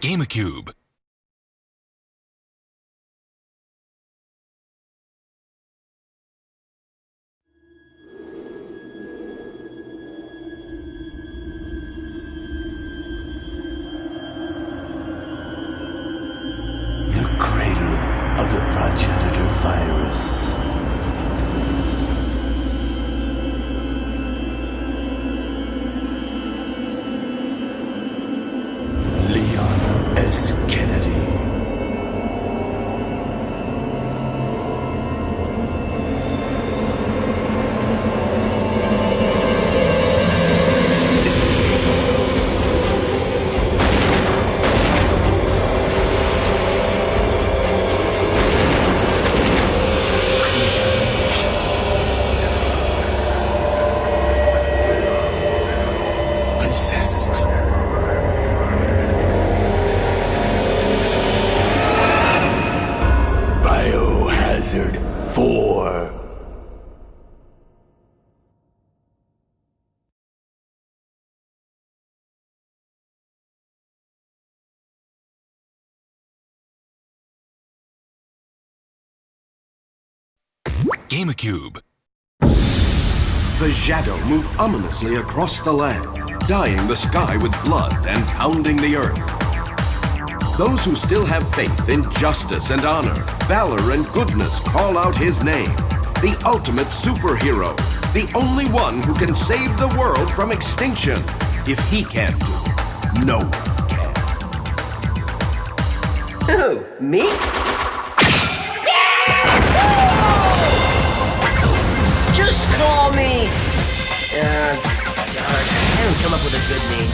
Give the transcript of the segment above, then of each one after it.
GameCube. Possessed. Biohazard 4. GameCube. The shadow move ominously across the land, dyeing the sky with blood and pounding the earth. Those who still have faith in justice and honor, valor and goodness call out his name. The ultimate superhero, the only one who can save the world from extinction. If he can't do it, no one can. Who? Me? Just call me. With a good name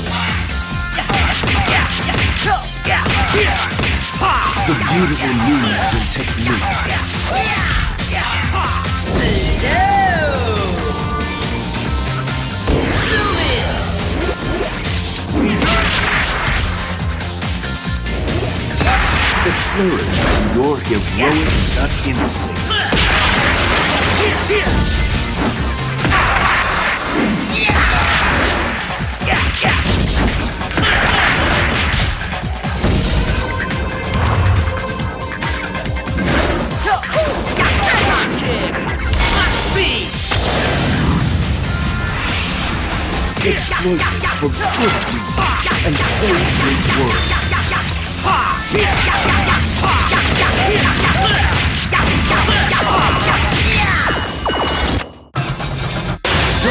The beautiful moves and techniques, that flourish from your heroic gut instinct. Exploit it for good and save this world.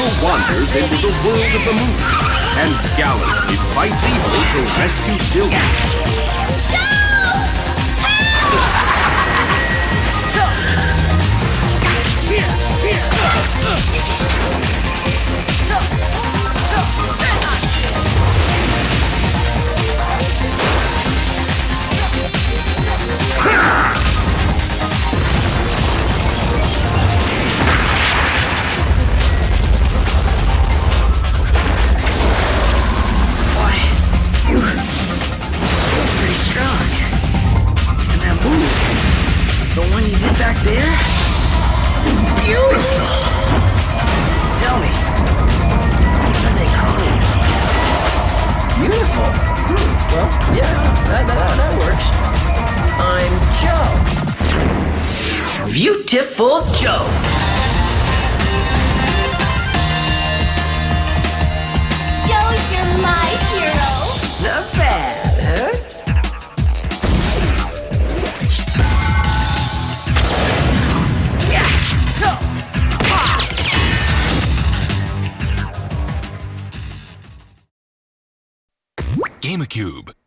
Joe wanders into the world of the moon and gallantly fights evil to rescue Sylvia. Boy, there, beautiful. Tell me, what do they call you? Beautiful. Hmm, well, yeah, that, that, that works. I'm Joe. Viewtiful. Joe, GameCube.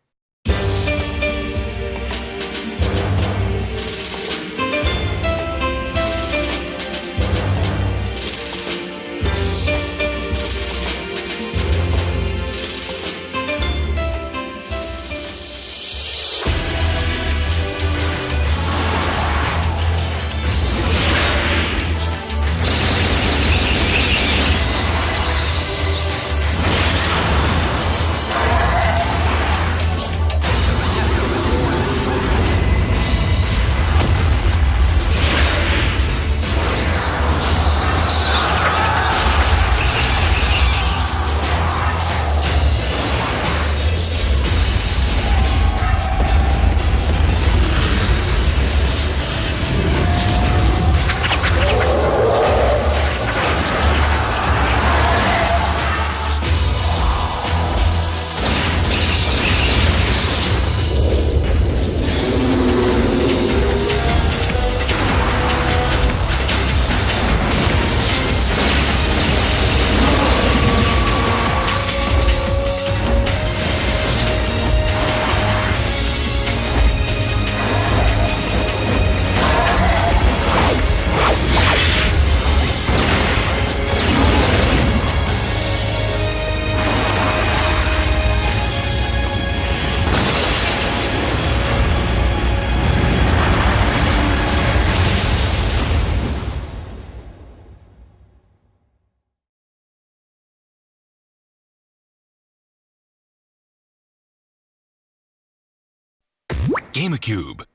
GameCube.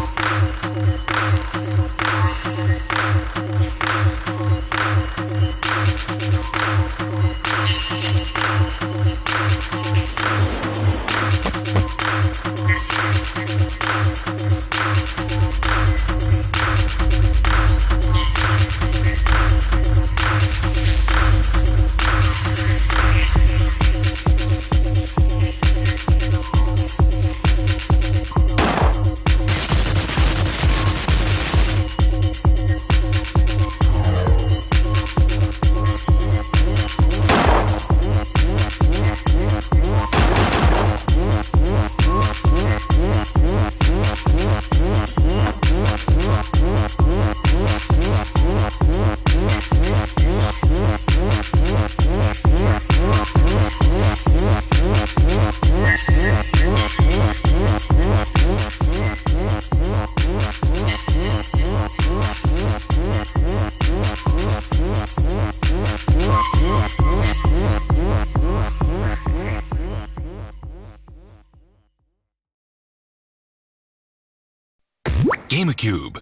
GameCube.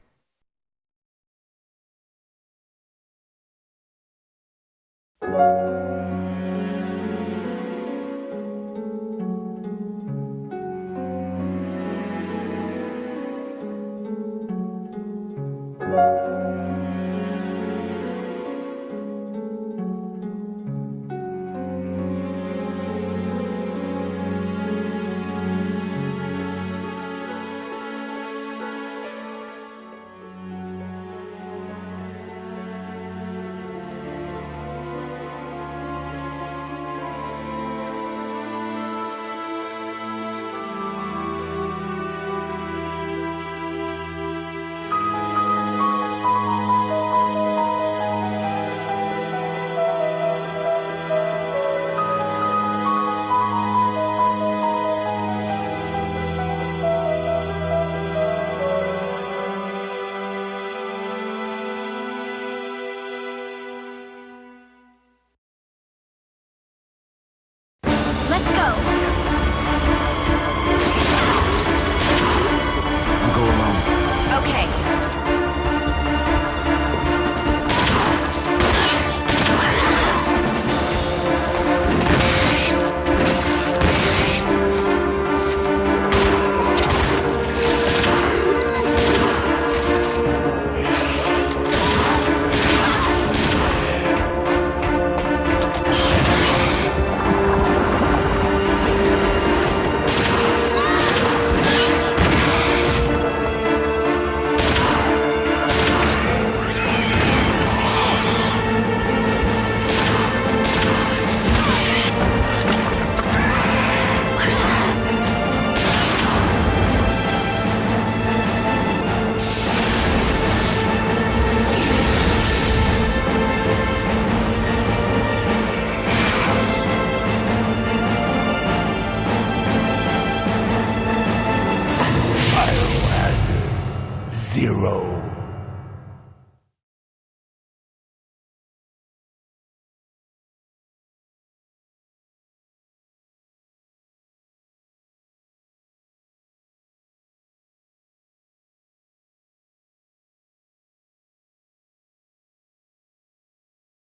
Go.